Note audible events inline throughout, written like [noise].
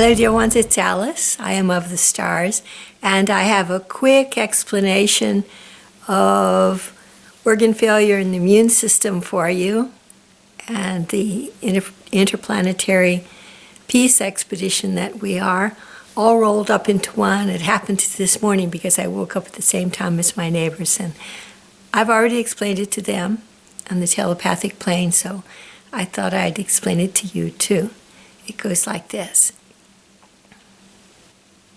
Hello, dear ones, it's Alice. I am of the stars, and I have a quick explanation of organ failure in the immune system for you and the inter interplanetary peace expedition that we are, all rolled up into one. It happened this morning because I woke up at the same time as my neighbors, and I've already explained it to them on the telepathic plane, so I thought I'd explain it to you too. It goes like this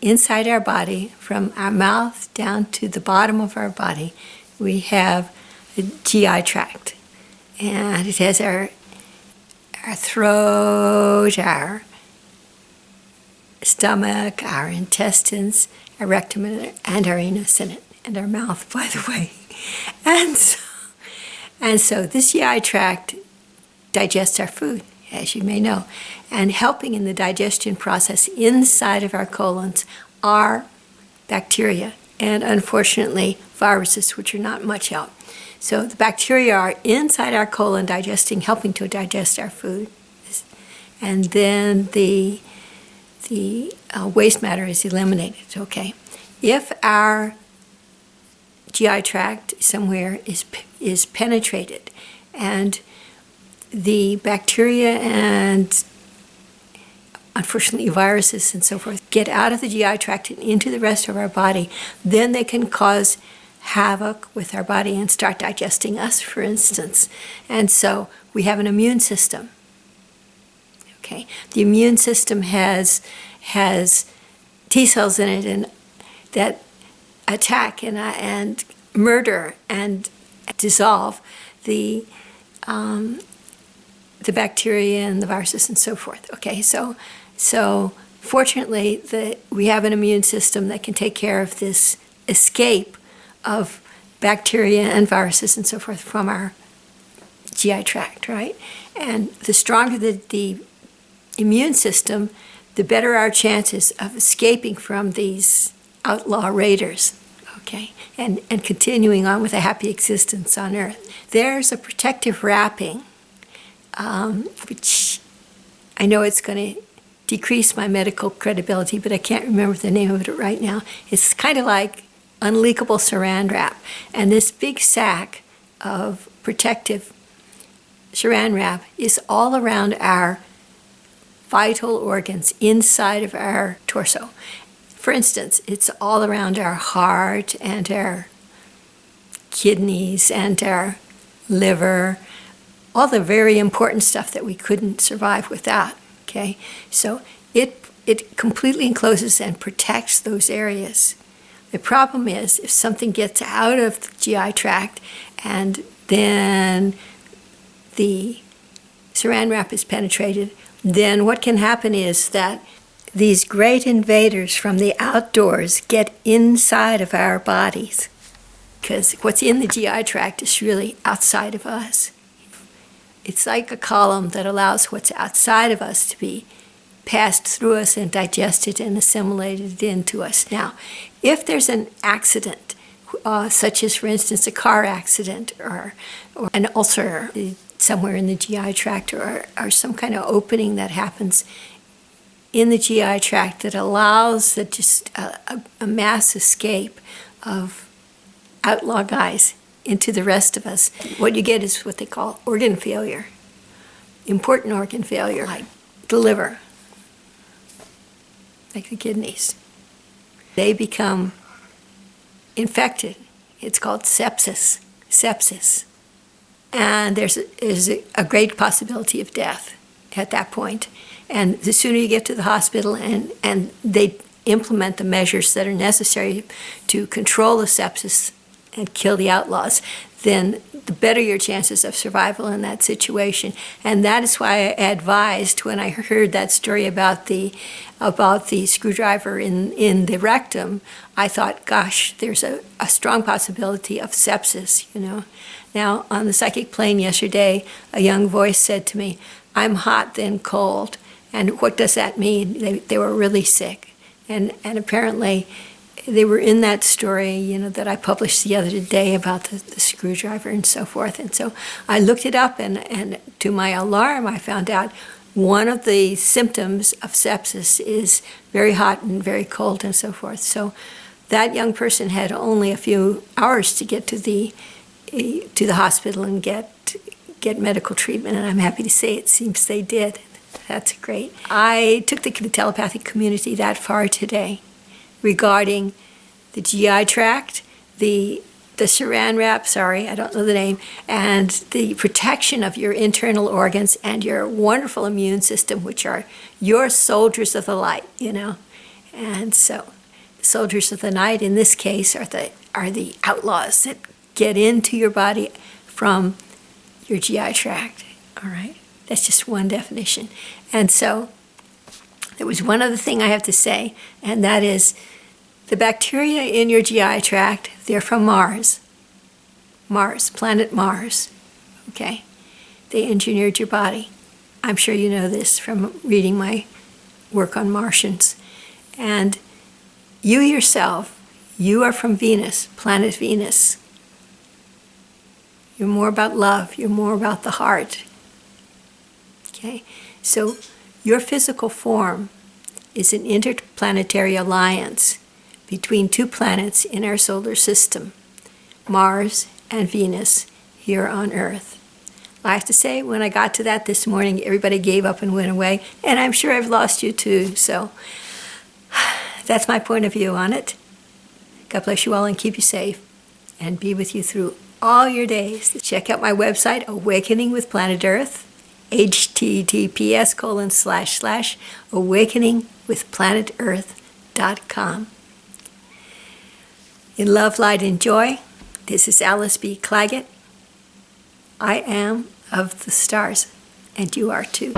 inside our body, from our mouth down to the bottom of our body, we have a GI tract. And it has our, our throat, our stomach, our intestines, our rectum, and our anus in it, and our mouth, by the way. [laughs] And so, and so this GI tract digests our food as you may know. And helping in the digestion process inside of our colons are bacteria and unfortunately viruses, which are not much help. So the bacteria are inside our colon digesting, helping to digest our food. And then the, the uh, waste matter is eliminated, okay? If our GI tract somewhere is, is penetrated and the bacteria and unfortunately viruses and so forth get out of the GI tract and into the rest of our body, then they can cause havoc with our body and start digesting us, for instance. And so we have an immune system. Okay, the immune system has has T cells in it and that attack and uh, and murder and dissolve the um, the bacteria and the viruses and so forth. Okay, so, so fortunately, the, we have an immune system that can take care of this escape of bacteria and viruses and so forth from our GI tract, right? And the stronger the, the immune system, the better our chances of escaping from these outlaw raiders, okay? And, and continuing on with a happy existence on Earth. There's a protective wrapping um, which I know it's going to decrease my medical credibility, but I can't remember the name of it right now. It's kind of like unleakable saran wrap. And this big sack of protective saran wrap is all around our vital organs inside of our torso. For instance, it's all around our heart and our kidneys and our liver all the very important stuff that we couldn't survive without, okay? So it, it completely encloses and protects those areas. The problem is if something gets out of the GI tract and then the saran wrap is penetrated, then what can happen is that these great invaders from the outdoors get inside of our bodies because what's in the GI tract is really outside of us. It's like a column that allows what's outside of us to be passed through us and digested and assimilated into us. Now, if there's an accident, uh, such as, for instance, a car accident or, or an ulcer somewhere in the GI tract or, or some kind of opening that happens in the GI tract that allows the, just a, a, a mass escape of outlaw guys into the rest of us, what you get is what they call organ failure, important organ failure, like the liver, like the kidneys. They become infected. It's called sepsis, sepsis. And there's a, a great possibility of death at that point. And the sooner you get to the hospital and, and they implement the measures that are necessary to control the sepsis and kill the outlaws, then the better your chances of survival in that situation. And that is why I advised when I heard that story about the about the screwdriver in, in the rectum, I thought, gosh, there's a, a strong possibility of sepsis, you know. Now, on the psychic plane yesterday, a young voice said to me, I'm hot, then cold. And what does that mean? They, they were really sick. And, and apparently, they were in that story, you know, that I published the other day about the, the, screwdriver and so forth. And so I looked it up, and, and to my alarm, I found out one of the symptoms of sepsis is very hot and very cold and so forth. So that young person had only a few hours to get to the to the hospital and get get medical treatment, and I'm happy to say it seems they did. That's great. I took the telepathic community that far today regarding the GI tract, the the saran wrap, sorry, I don't know the name, and the protection of your internal organs and your wonderful immune system, which are your soldiers of the light, you know. And so, the soldiers of the night in this case are the are the outlaws that get into your body from your GI tract. All right, that's just one definition. And so, there was one other thing I have to say, and that is the bacteria in your GI tract, they're from Mars. Mars, planet Mars, okay? They engineered your body. I'm sure you know this from reading my work on Martians. And you yourself, you are from Venus, planet Venus. You're more about love, you're more about the heart. Okay? So your physical form is an interplanetary alliance between two planets in our solar system, Mars and Venus, here on Earth. I have to say, when I got to that this morning, everybody gave up and went away, and I'm sure I've lost you too, so [sighs] that's my point of view on it. God bless you all and keep you safe, and be with you through all your days. Check out my website, Awakening with Planet Earth, https colon slash slash awakeningwithplanetearth.com. In love, light, and joy, this is Alice B. Clagett. I am of the stars, and you are too.